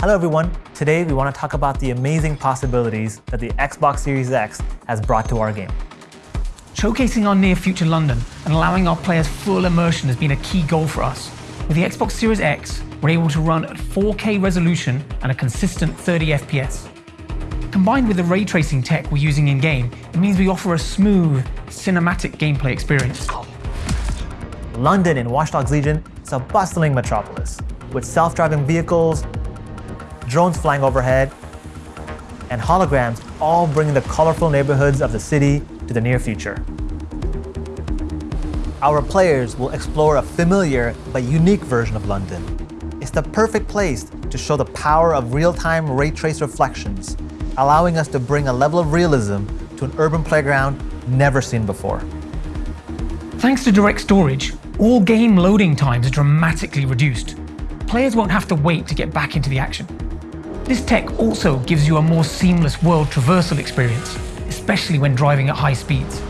Hello everyone, today we want to talk about the amazing possibilities that the Xbox Series X has brought to our game. Showcasing our near future London and allowing our players full immersion has been a key goal for us. With the Xbox Series X, we're able to run at 4K resolution and a consistent 30 FPS. Combined with the ray tracing tech we're using in-game, it means we offer a smooth, cinematic gameplay experience. London in Watch Dogs Legion is a bustling metropolis with self-driving vehicles, drones flying overhead, and holograms all bringing the colorful neighborhoods of the city to the near future. Our players will explore a familiar but unique version of London. It's the perfect place to show the power of real-time ray trace reflections, allowing us to bring a level of realism to an urban playground never seen before. Thanks to direct storage, all game loading times are dramatically reduced. Players won't have to wait to get back into the action. This tech also gives you a more seamless world traversal experience, especially when driving at high speeds.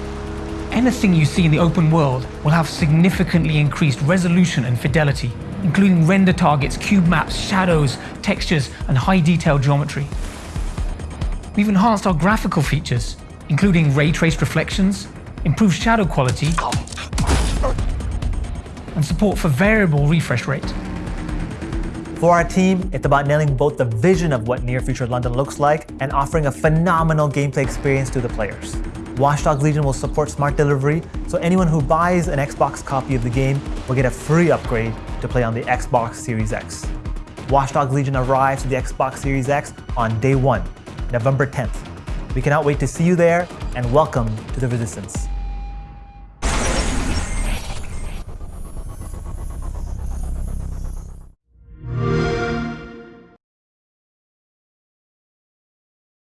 Anything you see in the open world will have significantly increased resolution and fidelity, including render targets, cube maps, shadows, textures, and high detail geometry. We've enhanced our graphical features, including ray traced reflections, improved shadow quality, and support for variable refresh rate. For our team, it's about nailing both the vision of what near future London looks like and offering a phenomenal gameplay experience to the players. Watch Dogs Legion will support smart delivery, so anyone who buys an Xbox copy of the game will get a free upgrade to play on the Xbox Series X. Watch Dogs Legion arrives to the Xbox Series X on day one, November 10th. We cannot wait to see you there, and welcome to the Resistance.